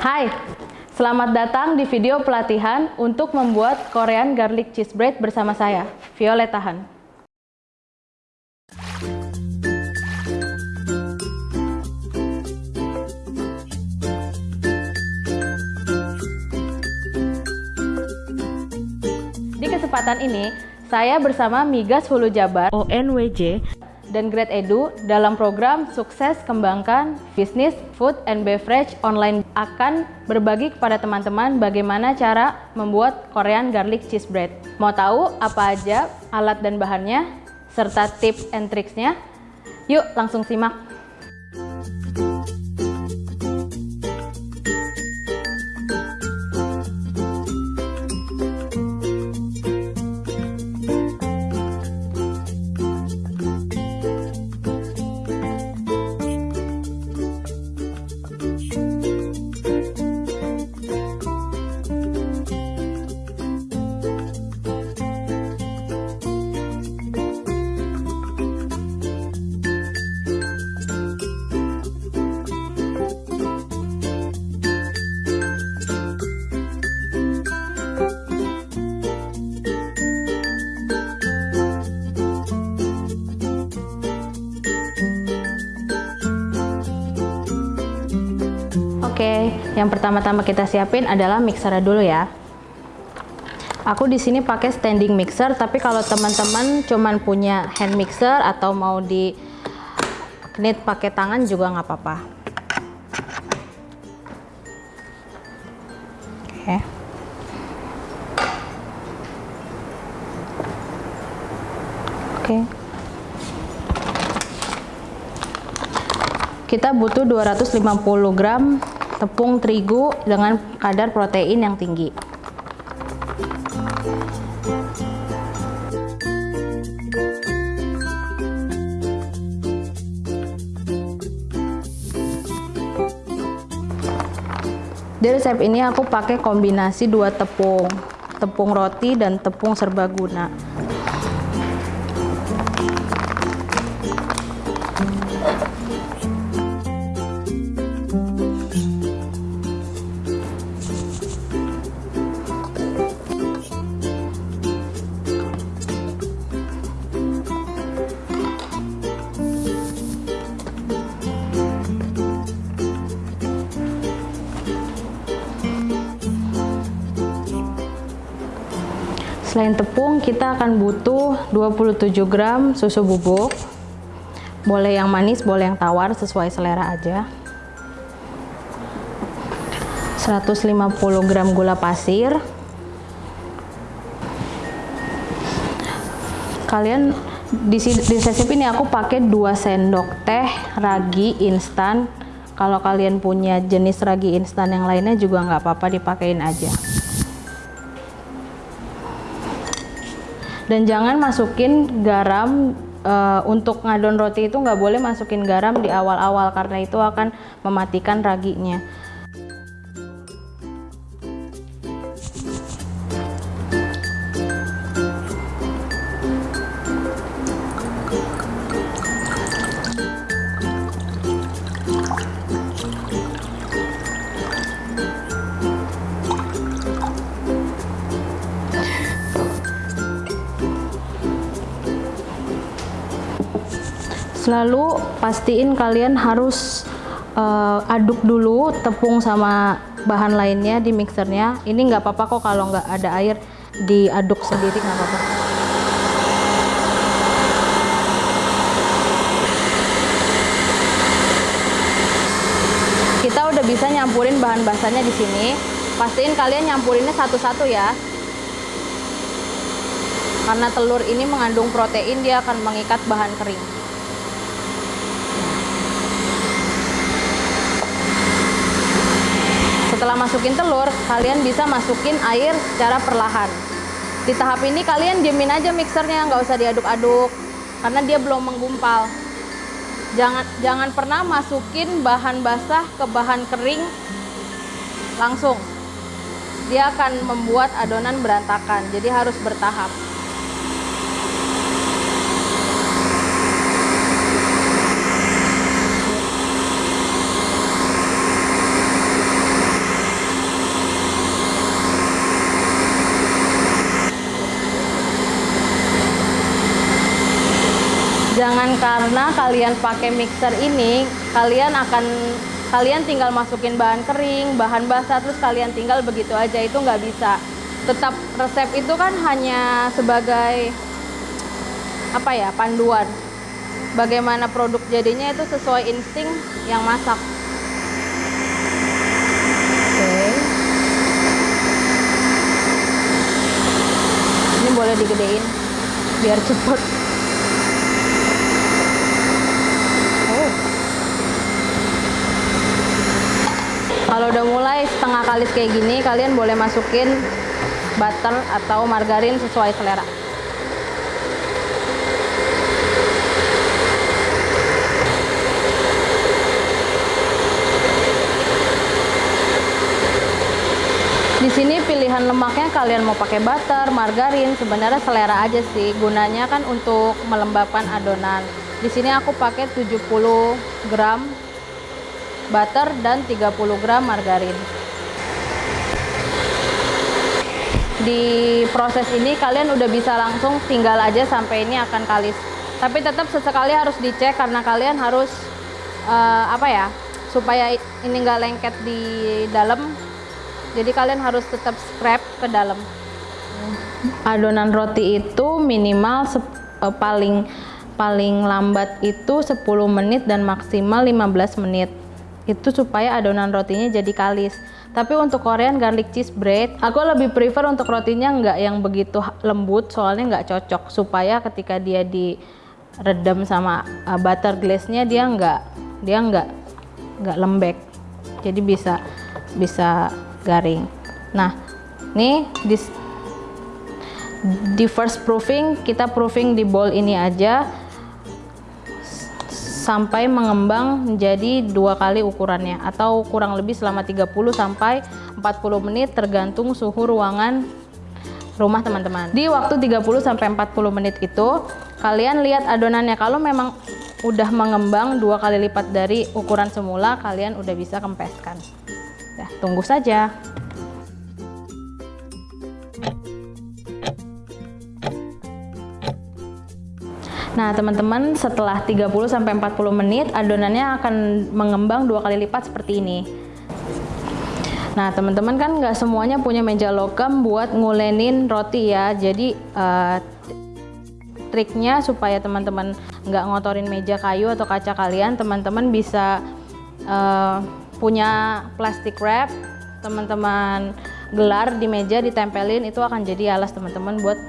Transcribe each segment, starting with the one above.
Hai, selamat datang di video pelatihan untuk membuat Korean Garlic Cheese Bread bersama saya, Violeta Han. Di kesempatan ini, saya bersama Migas Hulu Jabar ONWJ dan Grade Edu dalam program Sukses Kembangkan Bisnis Food and Beverage Online akan berbagi kepada teman-teman bagaimana cara membuat Korean Garlic Cheese Bread. Mau tahu apa aja alat dan bahannya serta tips and tricksnya? Yuk langsung simak! Yang pertama-tama kita siapin adalah mixer dulu ya. Aku di sini pakai standing mixer, tapi kalau teman-teman cuman punya hand mixer atau mau di knit pakai tangan juga nggak apa-apa. Oke. Oke. Kita butuh 250 gram tepung terigu dengan kadar protein yang tinggi. Di resep ini aku pakai kombinasi dua tepung, tepung roti dan tepung serbaguna. Selain tepung, kita akan butuh 27 gram susu bubuk. Boleh yang manis, boleh yang tawar, sesuai selera aja. 150 gram gula pasir. Kalian di, di resep ini aku pakai 2 sendok teh ragi instan. Kalau kalian punya jenis ragi instan yang lainnya juga nggak apa-apa dipakein aja. Dan jangan masukin garam uh, untuk ngadon roti itu nggak boleh masukin garam di awal-awal karena itu akan mematikan raginya Selalu pastiin kalian harus uh, aduk dulu tepung sama bahan lainnya di mixernya. Ini nggak apa-apa kok kalau nggak ada air diaduk sendiri nggak apa-apa. Kita udah bisa nyampurin bahan basahnya di sini. Pastiin kalian nyampurinnya satu-satu ya. Karena telur ini mengandung protein, dia akan mengikat bahan kering. Setelah masukin telur, kalian bisa masukin air secara perlahan. Di tahap ini kalian diemin aja mixernya, nggak usah diaduk-aduk, karena dia belum menggumpal. Jangan jangan pernah masukin bahan basah ke bahan kering langsung. Dia akan membuat adonan berantakan, jadi harus bertahap. Jangan karena kalian pakai mixer ini kalian akan kalian tinggal masukin bahan kering bahan basah terus kalian tinggal begitu aja itu nggak bisa. Tetap resep itu kan hanya sebagai apa ya panduan. Bagaimana produk jadinya itu sesuai insting yang masak. Oke. Ini boleh digedein biar cepet kalau udah mulai setengah kalis kayak gini kalian boleh masukin butter atau margarin sesuai selera Di sini pilihan lemaknya kalian mau pakai butter, margarin, sebenarnya selera aja sih. Gunanya kan untuk melembabkan adonan. Di sini aku pakai 70 gram butter dan 30 gram margarin. Di proses ini kalian udah bisa langsung tinggal aja sampai ini akan kalis. Tapi tetap sesekali harus dicek karena kalian harus uh, apa ya supaya ini nggak lengket di dalam jadi kalian harus tetap scrap ke dalam adonan roti itu minimal uh, paling paling lambat itu 10 menit dan maksimal 15 menit itu supaya adonan rotinya jadi kalis. Tapi untuk Korean garlic cheese bread aku lebih prefer untuk rotinya nggak yang begitu lembut soalnya nggak cocok. Supaya ketika dia diredam sama uh, butter glaze nya dia nggak dia nggak nggak lembek. Jadi bisa bisa garing. Nah di, di first proofing kita proofing di bowl ini aja sampai mengembang menjadi dua kali ukurannya atau kurang lebih selama 30 sampai 40 menit tergantung suhu ruangan rumah teman-teman. Di waktu 30 sampai 40 menit itu kalian lihat adonannya. Kalau memang udah mengembang dua kali lipat dari ukuran semula kalian udah bisa kempeskan. Ya, tunggu saja. Nah, teman-teman, setelah 30 sampai 40 menit adonannya akan mengembang dua kali lipat seperti ini. Nah, teman-teman kan nggak semuanya punya meja logam buat ngulenin roti ya. Jadi uh, triknya supaya teman-teman nggak ngotorin meja kayu atau kaca kalian, teman-teman bisa uh, punya plastik wrap teman-teman gelar di meja ditempelin itu akan jadi alas teman-teman buat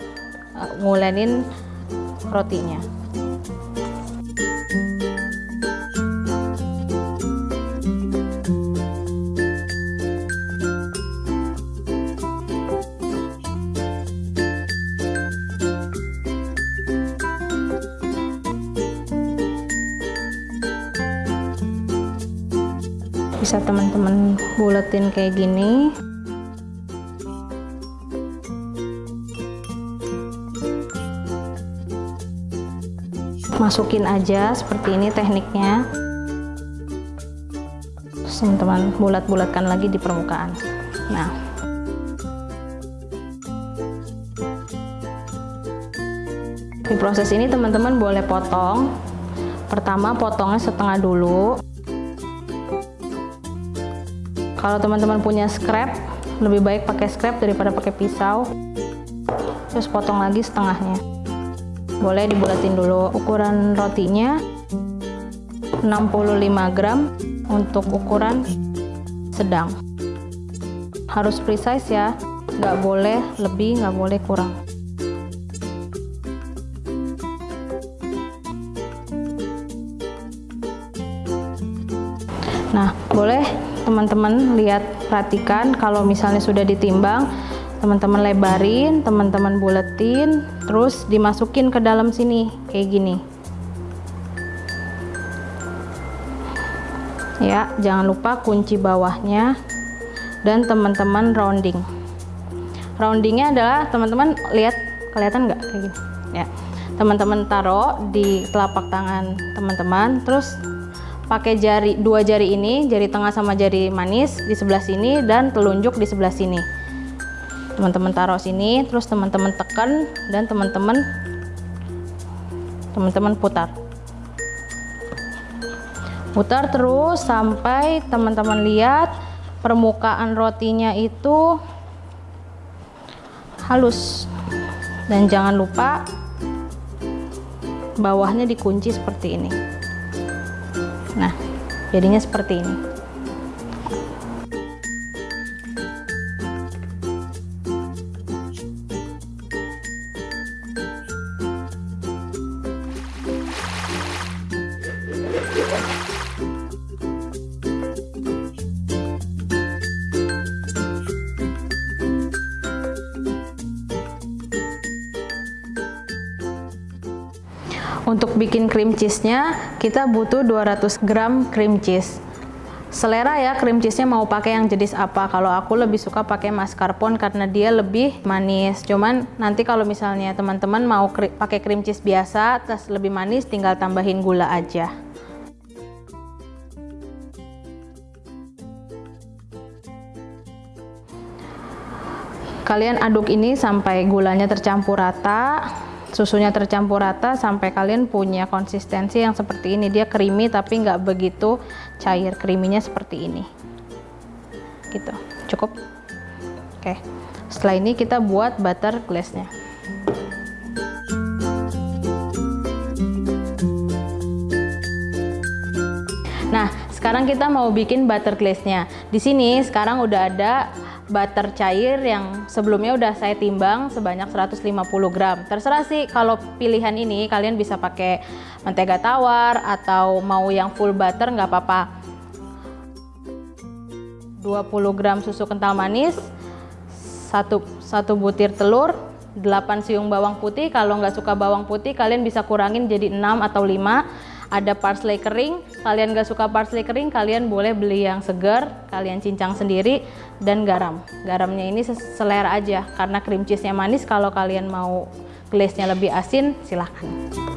uh, ngulenin rotinya bisa teman-teman buletin kayak gini. Masukin aja seperti ini tekniknya. Teman-teman bulat-bulatkan lagi di permukaan. Nah. Di proses ini teman-teman boleh potong. Pertama potongnya setengah dulu kalau teman-teman punya scrap lebih baik pakai scrap daripada pakai pisau. Terus potong lagi setengahnya. Boleh dibulatin dulu. Ukuran rotinya 65 gram untuk ukuran sedang. Harus precise ya. Nggak boleh lebih nggak boleh kurang teman-teman lihat perhatikan. Kalau misalnya sudah ditimbang teman-teman lebarin teman-teman buletin terus dimasukin ke dalam sini kayak gini. Ya jangan lupa kunci bawahnya dan teman-teman rounding. Roundingnya adalah teman-teman lihat kelihatan nggak? Kayak gini. Ya teman-teman taruh di telapak tangan teman-teman terus pakai jari dua jari ini jari tengah sama jari manis di sebelah sini dan telunjuk di sebelah sini. Teman-teman taruh sini terus teman-teman tekan dan teman-teman teman-teman putar. Putar terus sampai teman-teman lihat permukaan rotinya itu halus. Dan jangan lupa bawahnya dikunci seperti ini nah jadinya seperti ini Untuk bikin cream cheese-nya, kita butuh 200 gram cream cheese. Selera ya, cream cheese-nya mau pakai yang jenis apa. Kalau aku lebih suka pakai mascarpone karena dia lebih manis. Cuman nanti kalau misalnya teman-teman mau kri pakai cream cheese biasa, terus lebih manis, tinggal tambahin gula aja. Kalian aduk ini sampai gulanya tercampur rata susunya tercampur rata sampai kalian punya konsistensi yang seperti ini. Dia creamy tapi nggak begitu cair creaminya seperti ini. Gitu. Cukup? Oke. Setelah ini kita buat butter glaze-nya. Nah, sekarang kita mau bikin butter glaze-nya. Di sini sekarang udah ada butter cair yang sebelumnya udah saya timbang sebanyak 150 gram. Terserah sih kalau pilihan ini kalian bisa pakai mentega tawar atau mau yang full butter nggak apa-apa. 20 gram susu kental manis, satu, satu butir telur, 8 siung bawang putih. Kalau nggak suka bawang putih kalian bisa kurangin jadi 6 atau 5 ada parsley kering kalian gak suka parsley kering kalian boleh beli yang segar kalian cincang sendiri dan garam. Garamnya ini selera aja karena cream cheese nya manis kalau kalian mau glaze nya lebih asin silahkan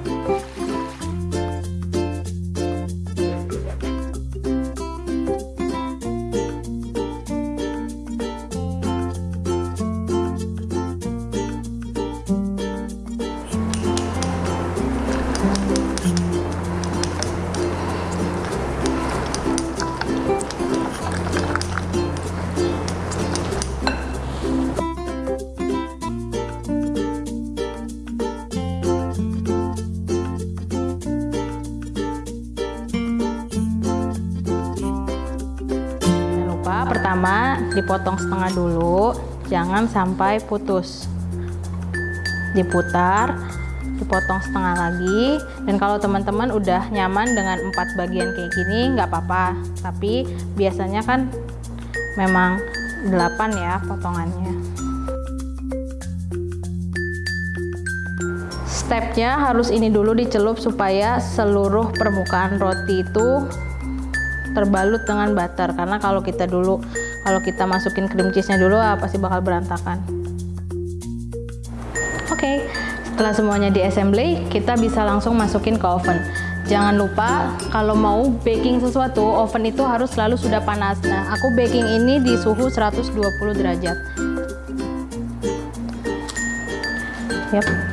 dipotong setengah dulu jangan sampai putus. Diputar dipotong setengah lagi dan kalau teman-teman udah nyaman dengan empat bagian kayak gini nggak apa-apa. Tapi biasanya kan memang 8 ya potongannya. Stepnya harus ini dulu dicelup supaya seluruh permukaan roti itu terbalut dengan butter. Karena kalau kita dulu kalau kita masukin cream cheese nya dulu ah, pasti bakal berantakan. Oke okay, setelah semuanya di assembly kita bisa langsung masukin ke oven. Jangan lupa kalau mau baking sesuatu oven itu harus selalu sudah panas. Nah aku baking ini di suhu 120 derajat. Yep